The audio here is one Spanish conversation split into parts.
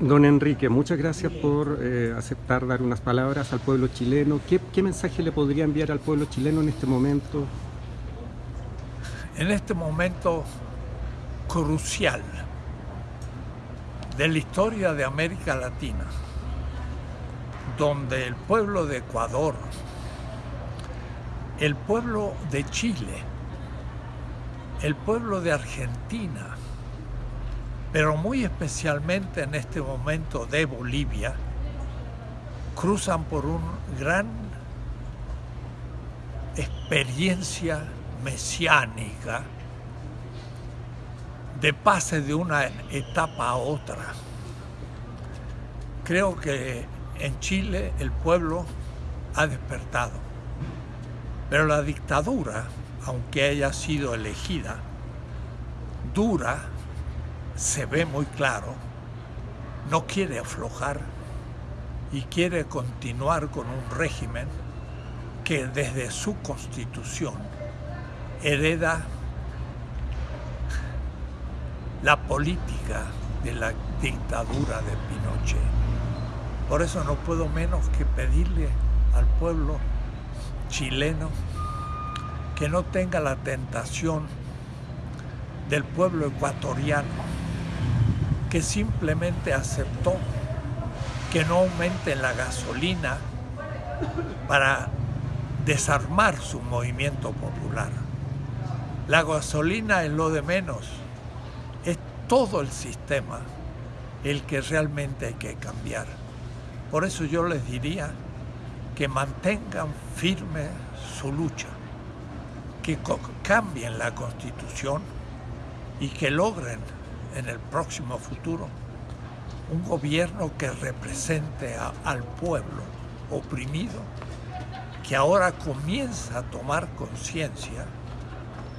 Don Enrique, muchas gracias por eh, aceptar dar unas palabras al pueblo chileno. ¿Qué, ¿Qué, mensaje le podría enviar al pueblo chileno en este momento? En este momento crucial de la historia de América Latina, donde el pueblo de Ecuador, el pueblo de Chile, el pueblo de Argentina, pero muy especialmente en este momento de Bolivia, cruzan por una gran experiencia mesiánica de pase de una etapa a otra. Creo que en Chile el pueblo ha despertado, pero la dictadura, aunque haya sido elegida, dura, se ve muy claro, no quiere aflojar y quiere continuar con un régimen que desde su constitución hereda la política de la dictadura de Pinochet. Por eso no puedo menos que pedirle al pueblo chileno que no tenga la tentación del pueblo ecuatoriano que simplemente aceptó que no aumente la gasolina para desarmar su movimiento popular. La gasolina es lo de menos, es todo el sistema el que realmente hay que cambiar. Por eso yo les diría que mantengan firme su lucha, que cambien la constitución y que logren en el próximo futuro un gobierno que represente al pueblo oprimido, que ahora comienza a tomar conciencia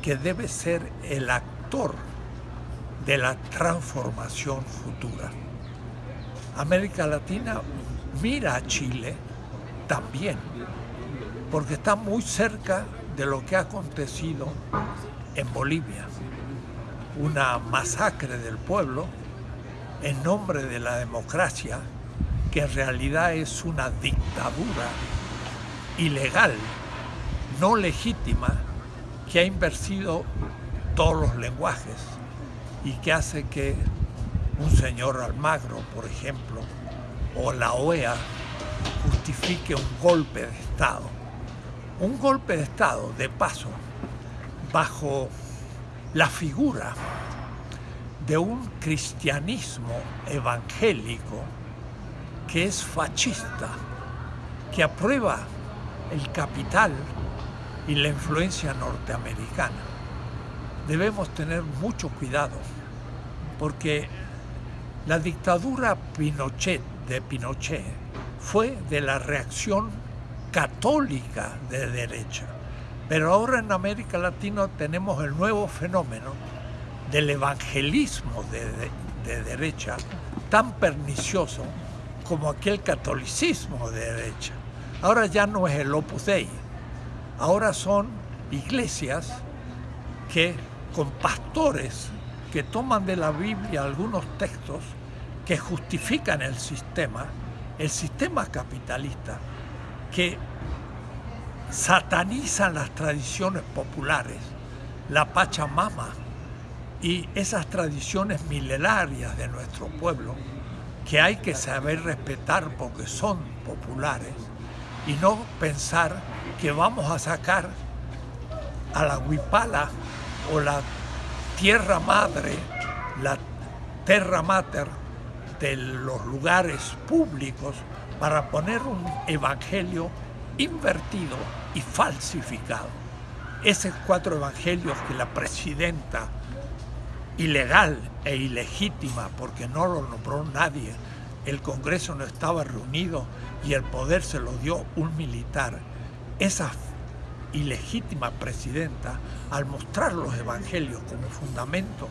que debe ser el actor de la transformación futura. América Latina mira a Chile también, porque está muy cerca de lo que ha acontecido en Bolivia. Una masacre del pueblo en nombre de la democracia, que en realidad es una dictadura ilegal, no legítima, que ha invertido todos los lenguajes y que hace que un señor Almagro, por ejemplo, o la OEA justifique un golpe de Estado. Un golpe de Estado, de paso, bajo la figura de un cristianismo evangélico que es fascista, que aprueba el capital y la influencia norteamericana. Debemos tener mucho cuidado porque la dictadura Pinochet de Pinochet fue de la reacción católica de derecha. Pero ahora en América Latina tenemos el nuevo fenómeno del evangelismo de, derecha tan pernicioso como aquel catolicismo de derecha. Ahora ya no es el Opus Dei, Ahora son iglesias que con pastores que toman de la Biblia algunos textos que justifican el sistema, el sistema capitalista, que satanizan las tradiciones populares, la Pachamama y esas tradiciones milenarias de nuestro pueblo, que hay que saber respetar porque son populares y no pensar que vamos a sacar a la huipala o la tierra madre, la terra mater de los lugares públicos para poner un evangelio invertido y falsificado. Esos cuatro evangelios que la presidenta, ilegal e ilegítima, porque no lo nombró nadie, el Congreso no estaba reunido y el poder se lo dio un militar, esa ilegítima presidenta, al mostrar los evangelios como fundamento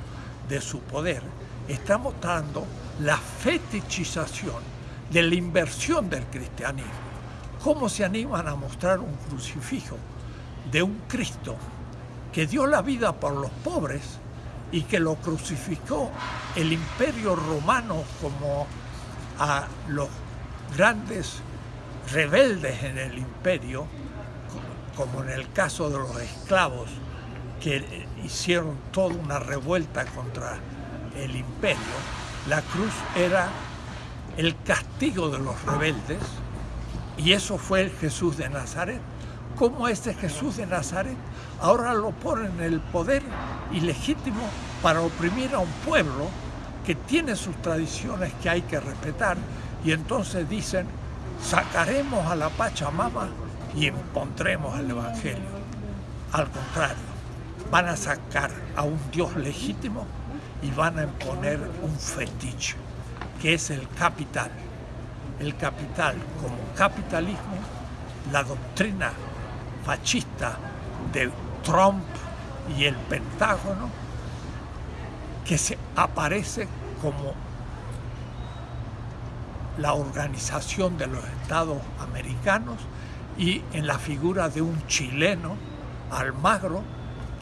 de su poder, está mostrando la fetichización de la inversión del cristianismo. ¿Cómo se animan a mostrar un crucifijo de un Cristo que dio la vida por los pobres y que lo crucificó el imperio romano como a los grandes rebeldes en el imperio, como en el caso de los esclavos, que hicieron toda una revuelta contra el imperio, la cruz era el castigo de los rebeldes y eso fue el Jesús de Nazaret. ¿Cómo este Jesús de Nazaret ahora lo pone en el poder ilegítimo para oprimir a un pueblo que tiene sus tradiciones que hay que respetar y entonces dicen, sacaremos a la Pachamama y impondremos el Evangelio. Al contrario, van a sacar a un Dios legítimo y van a imponer un fetiche, que es el capital. El capital como capitalismo, la doctrina fascista de Trump y el Pentágono, que se aparece como la organización de los estados americanos y en la figura de un chileno, Almagro,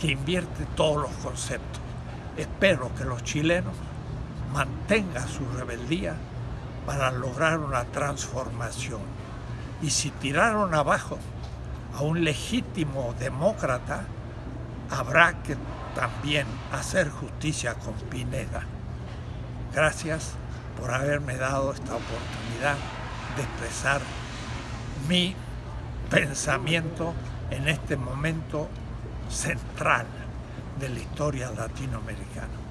que invierte todos los conceptos. Espero que los chilenos mantengan su rebeldía para lograr una transformación. Y si tiraron abajo a un legítimo demócrata, habrá que también hacer justicia con Pineda. Gracias por haberme dado esta oportunidad de expresar mi pensamiento en este momento central de la historia latinoamericana.